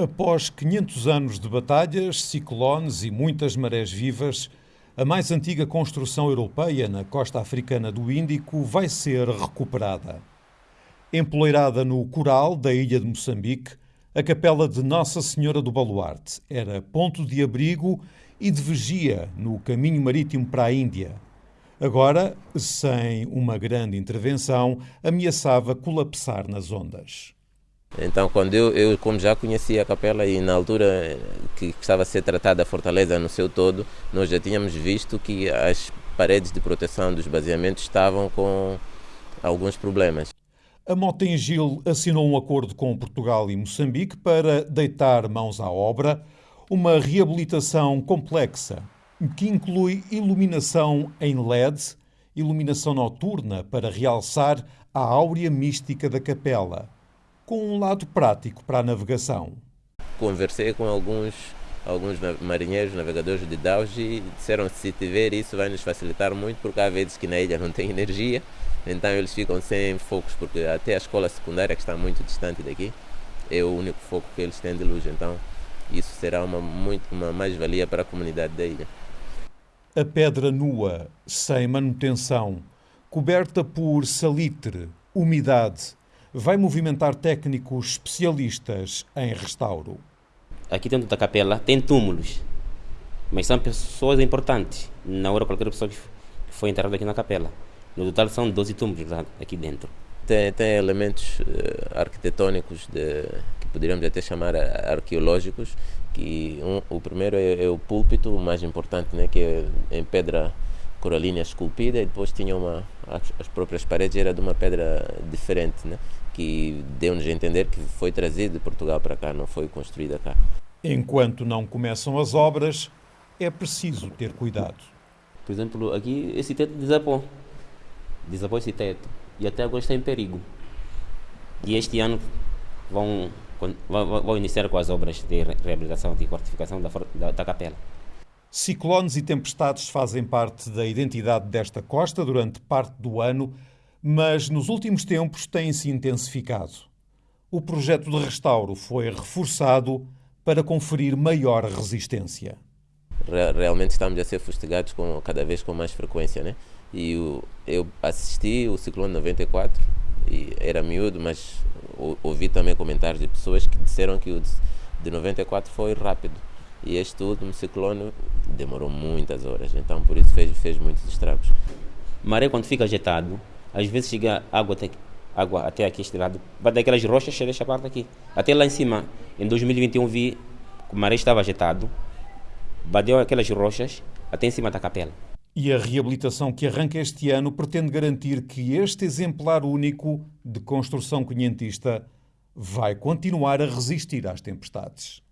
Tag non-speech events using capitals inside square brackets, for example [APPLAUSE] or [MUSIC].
Após 500 anos de batalhas, ciclones e muitas marés vivas, a mais antiga construção europeia na costa africana do Índico vai ser recuperada. Empoleirada no coral da ilha de Moçambique, a capela de Nossa Senhora do Baluarte era ponto de abrigo e de vigia no caminho marítimo para a Índia. Agora, sem uma grande intervenção, ameaçava colapsar nas ondas. Então, quando eu, eu, como já conhecia a capela e na altura que estava a ser tratada a fortaleza no seu todo, nós já tínhamos visto que as paredes de proteção dos baseamentos estavam com alguns problemas. A Motengil assinou um acordo com Portugal e Moçambique para deitar mãos à obra, uma reabilitação complexa que inclui iluminação em LED, iluminação noturna para realçar a áurea mística da capela com um lado prático para a navegação. Conversei com alguns, alguns marinheiros, navegadores de Daus e disseram que se tiver isso vai nos facilitar muito, porque há vezes que na ilha não tem [LAUGHS] energia, então eles ficam sem focos, porque até a escola secundária, que está muito distante daqui, é o único foco que eles têm de luz. Então isso será uma, muito, uma mais-valia para a comunidade da ilha. A pedra nua, sem manutenção, coberta por salitre, umidade, vai movimentar técnicos especialistas em restauro. Aqui dentro da capela tem túmulos, mas são pessoas importantes. Na hora, qualquer pessoa que foi enterrada aqui na capela. No total são 12 túmulos aqui dentro. Tem, tem elementos uh, arquitetônicos de, que poderíamos até chamar arqueológicos. Que um, o primeiro é, é, o púlpito, o mais importante, né, que é em pedra coralina esculpida, e depois tinha uma as, as próprias paredes era de uma pedra diferente, né? que deu-nos a entender que foi trazido de Portugal para cá, não foi construída cá. Enquanto não começam as obras, é preciso ter cuidado. Por exemplo, aqui esse teto desabou. Desabou esse teto. E até agora está em perigo. E este ano vão, vão, vão iniciar com as obras de reabilitação e fortificação da, da, da capela. Ciclones e tempestades fazem parte da identidade desta costa durante parte do ano mas nos últimos tempos têm-se intensificado. O projeto de restauro foi reforçado para conferir maior resistência. Realmente estamos a ser fustigados com, cada vez com mais frequência, né? E o, eu assisti o ciclone 94 e era miúdo, mas ouvi também comentários de pessoas que disseram que o de 94 foi rápido e este último ciclone demorou muitas horas, então por isso fez, fez muitos estragos. Maré quando fica agitado, às vezes chega água até, água até aqui este lado, vai daquelas rochas chega esta parte aqui. Até lá em cima, em 2021 vi que o maré estava agitado, bateu aquelas rochas até em cima da capela. E a reabilitação que arranca este ano pretende garantir que este exemplar único de construção quinhentista vai continuar a resistir às tempestades.